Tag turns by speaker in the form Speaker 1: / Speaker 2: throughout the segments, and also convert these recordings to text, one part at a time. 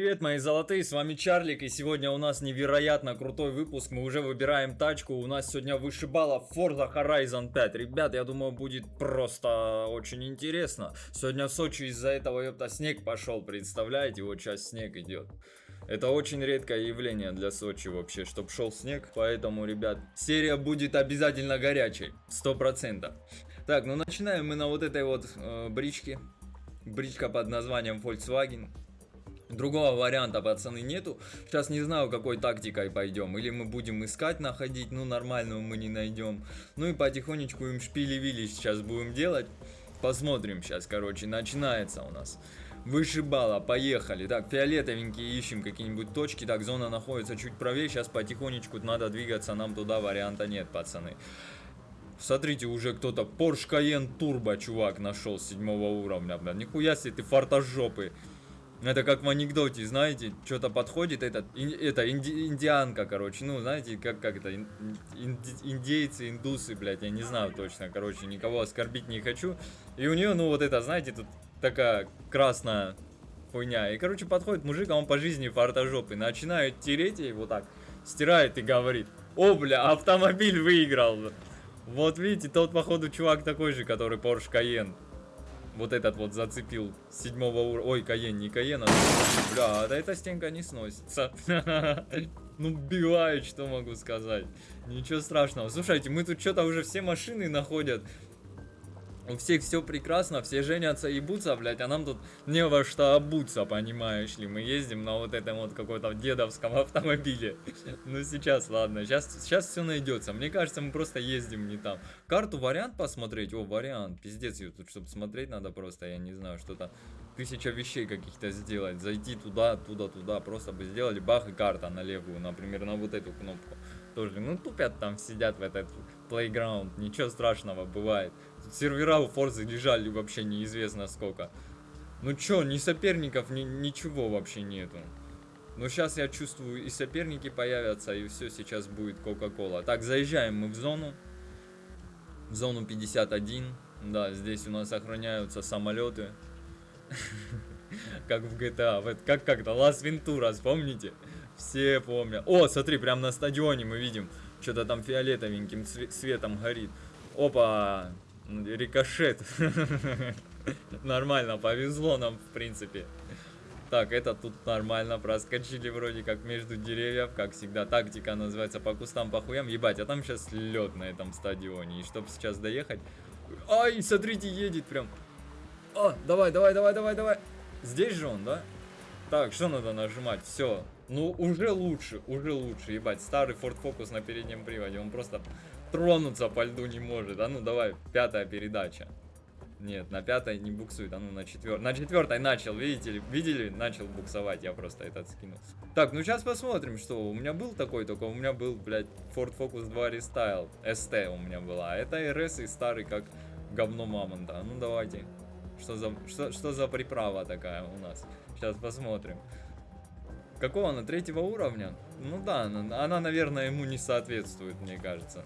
Speaker 1: Привет, мои золотые, с вами Чарлик, и сегодня у нас невероятно крутой выпуск, мы уже выбираем тачку, у нас сегодня вышибала Forza Horizon 5, ребят, я думаю, будет просто очень интересно, сегодня в Сочи из-за этого, ёпта, снег пошел, представляете, вот сейчас снег идет. Это очень редкое явление для Сочи вообще, чтоб шел снег, поэтому, ребят, серия будет обязательно горячей, сто процентов. Так, ну начинаем мы на вот этой вот э, бричке, бричка под названием Volkswagen. Другого варианта, пацаны, нету. Сейчас не знаю, какой тактикой пойдем. Или мы будем искать, находить, ну, нормальную мы не найдем. Ну и потихонечку им шпили-вили сейчас будем делать. Посмотрим сейчас, короче, начинается у нас. Вышибала, поехали. Так, фиолетовенькие ищем какие-нибудь точки. Так, зона находится чуть правее. Сейчас потихонечку надо двигаться, нам туда варианта нет, пацаны. Смотрите, уже кто-то Porsche Cayenne Turbo, чувак, нашел седьмого уровня, бля. Нихуя себе ты фартажопы. Это как в анекдоте, знаете, что-то подходит, этот, это инди, индианка, короче, ну, знаете, как, как это, ин, инди, индейцы, индусы, блядь, я не знаю точно, короче, никого оскорбить не хочу. И у нее, ну, вот это, знаете, тут такая красная хуйня. И, короче, подходит мужик, а он по жизни фартажопый, начинает тереть ей вот так, стирает и говорит, о, бля, автомобиль выиграл. Вот видите, тот, походу, чувак такой же, который Porsche Cayenne вот этот вот зацепил седьмого уровня. Ой, Каен, не Каен, а... Бля, да эта стенка не сносится. Ну, бивает, что могу сказать. Ничего страшного. Слушайте, мы тут что-то уже все машины находят. У всех все прекрасно, все женятся и ебутся, блядь, а нам тут не во что обуться, понимаешь ли. Мы ездим на вот этом вот каком-то дедовском автомобиле. Ну сейчас, ладно, сейчас, сейчас все найдется. Мне кажется, мы просто ездим не там. Карту вариант посмотреть? О, вариант. Пиздец, ее тут, чтобы смотреть надо просто, я не знаю, что-то тысяча вещей каких-то сделать. Зайти туда, туда, туда, просто бы сделали бах и карта на левую, например, на вот эту кнопку. Тоже, ну тупят там, сидят в этот плейграунд, ничего страшного бывает. Тут сервера у Форзы лежали вообще неизвестно сколько. Ну чё, ни соперников, ни, ничего вообще нету. Но сейчас я чувствую, и соперники появятся, и все сейчас будет Кока-Кола. Так, заезжаем мы в зону. В зону 51. Да, здесь у нас охраняются самолеты. Как в GTA. Как как-то Лас Вентура, помните? Все помнят. О, смотри, прям на стадионе мы видим. Что-то там фиолетовеньким цветом горит. Опа! Рикошет. Нормально, повезло нам, в принципе. Так, это тут нормально, проскочили вроде как между деревьев, как всегда. Тактика называется по кустам, по хуям. Ебать, а там сейчас лед на этом стадионе. И чтобы сейчас доехать... Ай, смотрите, едет прям. О, давай, давай, давай, давай, давай. Здесь же он, да? Так, что надо нажимать? Все. Ну, уже лучше, уже лучше. Ебать, старый Ford Focus на переднем приводе. Он просто тронуться по льду не может. А ну, давай, пятая передача. Нет, на пятой не буксует, а ну на четвертой. На четвертой начал, видите ли, видели? Начал буксовать, я просто этот скинул. Так, ну сейчас посмотрим, что у меня был такой, только у меня был, блядь, Ford Focus 2 Restyle. ST у меня была. А это RS и старый, как говно мамонта. Ну давайте. Что за, что, что за приправа такая у нас? Сейчас посмотрим. Какого она? Третьего уровня? Ну да, она, она, наверное, ему не соответствует, мне кажется.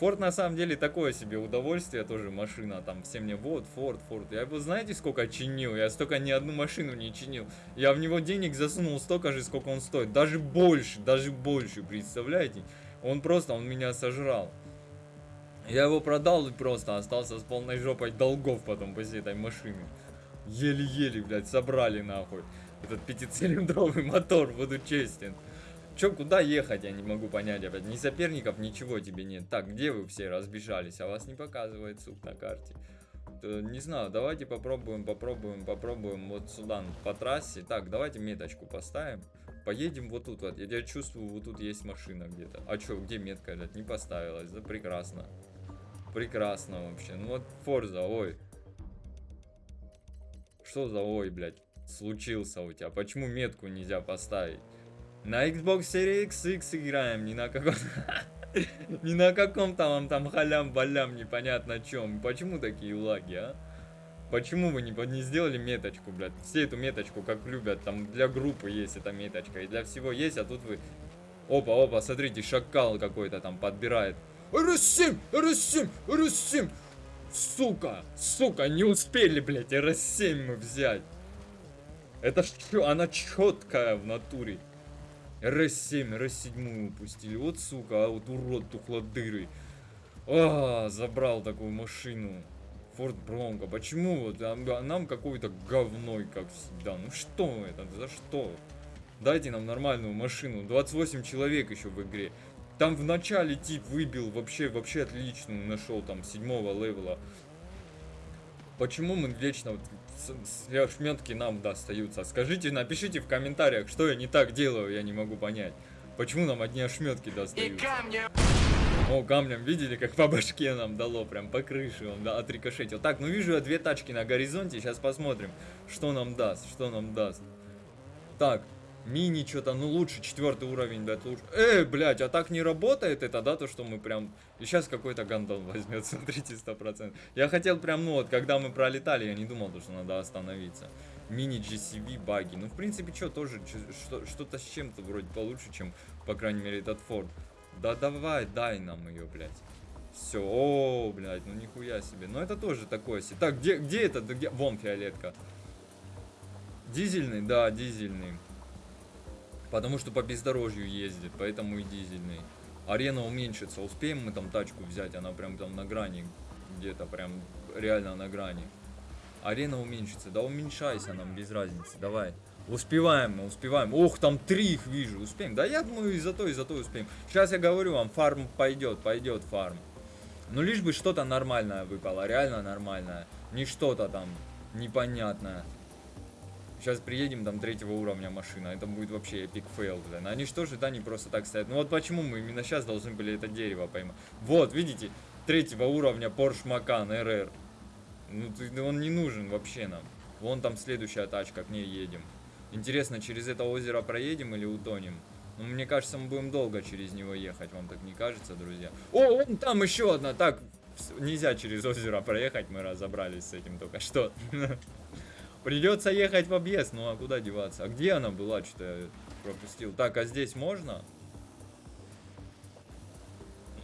Speaker 1: Форд на самом деле такое себе удовольствие, тоже машина, там все мне, вот, Форд, Форд. Я его знаете, сколько чинил? Я столько ни одну машину не чинил. Я в него денег засунул столько же, сколько он стоит. Даже больше, даже больше, представляете? Он просто, он меня сожрал. Я его продал и просто остался с полной жопой долгов потом после этой машины. Еле-еле, блядь, собрали нахуй. Этот пятицилиндровый мотор, буду честен. Че, куда ехать, я не могу понять опять. Ни соперников, ничего тебе нет. Так, где вы все разбежались? А вас не показывает, сук, на карте. То, не знаю, давайте попробуем, попробуем, попробуем вот сюда, по трассе. Так, давайте меточку поставим. Поедем вот тут вот. Я чувствую, вот тут есть машина где-то. А что, где метка, блядь? Не поставилась. Да прекрасно. Прекрасно вообще. Ну вот Форза, ой. Что за ой, блядь, случился у тебя? Почему метку нельзя поставить? На Xbox Series X играем, не на каком... Не на каком там, там халям-балям, непонятно чем. Почему такие лаги, а? Почему вы не, не сделали меточку, блядь? Все эту меточку как любят, там для группы есть эта меточка, и для всего есть, а тут вы... Опа, опа, смотрите, шакал какой-то там подбирает. РС-7! РС-7! РС-7! Сука! Сука, не успели, блядь, РС-7 мы взять. Это что? Она четкая в натуре. РС-7, РС-7 упустили. Вот сука, а вот урод тухлодырый. А, забрал такую машину. Форд Бронко. Почему вот а, нам какой-то говной, как всегда? Ну что это? За что? Дайте нам нормальную машину. 28 человек еще в игре. Там в начале тип выбил вообще, вообще отличную нашел там седьмого левела. Почему мы вечно вот шметки нам достаются? Скажите, напишите в комментариях, что я не так делаю, я не могу понять. Почему нам одни ошметки достаются? О, камнем видели, как по башке нам дало, прям по крыше он да, отрикошетил. Так, ну вижу я две тачки на горизонте, сейчас посмотрим, что нам даст, что нам даст. Так, Мини что-то, ну лучше, четвертый уровень, да, лучше. Эй, блядь, а так не работает это, да, то, что мы прям... И сейчас какой-то гандон возьмет, смотрите, сто процентов. Я хотел прям, ну вот, когда мы пролетали, я не думал, что надо остановиться. Мини GCV баги. Ну, в принципе, что, тоже что-то с чем-то вроде получше, чем, по крайней мере, этот Форд. Да давай, дай нам ее, блядь. Все, о, блядь, ну нихуя себе. Ну это тоже такое себе. Так, где, где это? Где? Вон фиолетка. Дизельный? Да, дизельный. Потому что по бездорожью ездит, поэтому и дизельный. Арена уменьшится. Успеем мы там тачку взять? Она прям там на грани. Где-то прям реально на грани. Арена уменьшится. Да уменьшайся нам, без разницы. Давай. Успеваем мы, успеваем. Ох, там три их вижу. Успеем. Да я думаю, и за то, и за то успеем. Сейчас я говорю вам, фарм пойдет, пойдет фарм. Ну лишь бы что-то нормальное выпало, реально нормальное. Не что-то там непонятное. Сейчас приедем, там третьего уровня машина, это будет вообще epic fail, блин. Они что же, да, не просто так стоят. Ну вот почему мы именно сейчас должны были это дерево поймать. Вот, видите, третьего уровня Porsche Macan RR. Ну, он не нужен вообще нам. Вон там следующая тачка, к ней едем. Интересно, через это озеро проедем или утонем? Ну, мне кажется, мы будем долго через него ехать, вам так не кажется, друзья? О, вон там еще одна, так, нельзя через озеро проехать, мы разобрались с этим только что. Придется ехать в объезд, ну а куда деваться? А где она была, что я пропустил? Так, а здесь можно?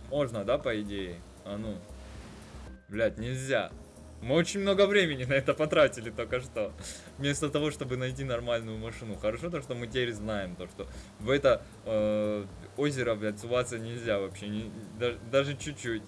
Speaker 1: Можно, да, по идее? А ну. Блять, нельзя. Мы очень много времени на это потратили только что. Вместо того, чтобы найти нормальную машину. Хорошо то, что мы теперь знаем, то, что в это э, озеро, блядь, суваться нельзя вообще. Не, даже чуть-чуть.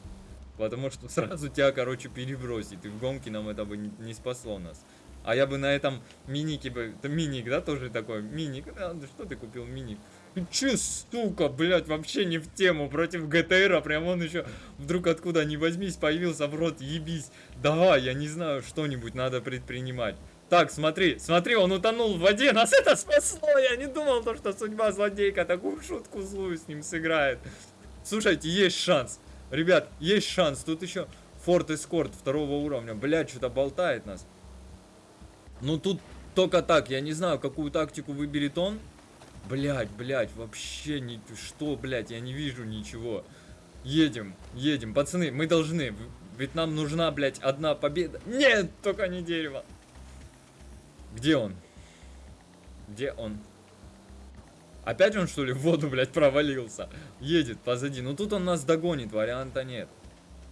Speaker 1: Потому что сразу тебя, короче, перебросит. И в гонке нам это бы не, не спасло нас. А я бы на этом минике бы... Это миник, да, тоже такой? Миник. А, что ты купил миник? Ты че, сука, блядь, вообще не в тему. Против ГТРа, прям он еще вдруг откуда ни возьмись появился в рот, ебись. Давай, я не знаю, что-нибудь надо предпринимать. Так, смотри, смотри, он утонул в воде, нас это спасло. Я не думал, то, что судьба злодейка такую шутку злую с ним сыграет. Слушайте, есть шанс. Ребят, есть шанс. Тут еще Форт Эскорт второго уровня. Блядь, что-то болтает нас. Ну тут только так, я не знаю, какую тактику выберет он. Блять, блять, вообще не... Что, блять, я не вижу ничего. Едем, едем. Пацаны, мы должны. Ведь нам нужна, блять, одна победа. Нет, только не дерево. Где он? Где он? Опять он, что ли, в воду, блядь, провалился? Едет позади. Ну тут он нас догонит, варианта нет.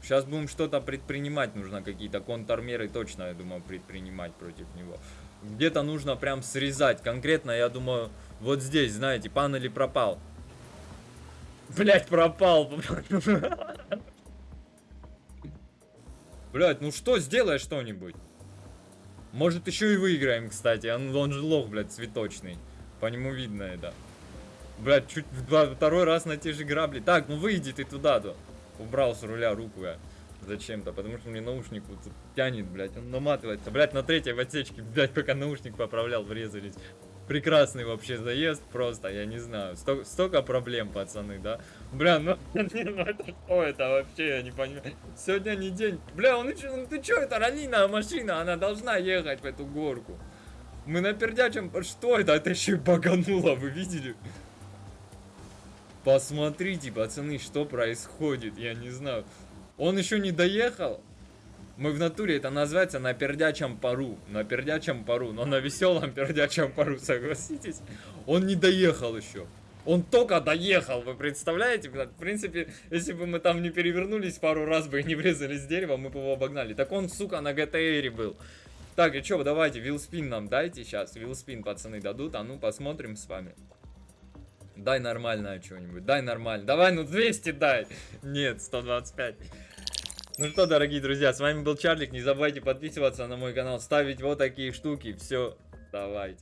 Speaker 1: Сейчас будем что-то предпринимать, нужно какие-то контрмеры точно, я думаю, предпринимать против него. Где-то нужно прям срезать. Конкретно, я думаю, вот здесь, знаете, панели пропал. Блять, пропал. Блять, ну что, сделай что-нибудь. Может еще и выиграем, кстати. Он, он же лох, блядь, цветочный. По нему видно это. Блять, чуть второй раз на те же грабли. Так, ну выйди ты туда-то убрал с руля руку я зачем-то, потому что мне наушник вот тянет, блядь, он наматывается. Блядь, на третьей отсечке, блядь, пока наушник поправлял, врезались. Прекрасный вообще заезд, просто, я не знаю. Сто, столько проблем, пацаны, да? Бля, ну, ну это что это вообще, я не понимаю. Сегодня не день. Бля, он, ну ты чё, это раллийная машина, она должна ехать в эту горку. Мы на пердячем, что это? Это еще и багануло, вы видели? Посмотрите, пацаны, что происходит, я не знаю. Он еще не доехал. Мы в натуре, это называется на пердячем пару. На пердячем пару, но на веселом пердячем пару, согласитесь? Он не доехал еще. Он только доехал, вы представляете? В принципе, если бы мы там не перевернулись пару раз бы и не врезались в дерево, мы бы его обогнали. Так он, сука, на ГТРе был. Так, и чё, давайте, вилспин нам дайте сейчас. Вилспин пацаны дадут, а ну посмотрим с вами. Дай нормальное что-нибудь, дай нормально. Давай, ну 200 дай. Нет, 125. Ну что, дорогие друзья, с вами был Чарлик. Не забывайте подписываться на мой канал, ставить вот такие штуки. Все, давайте.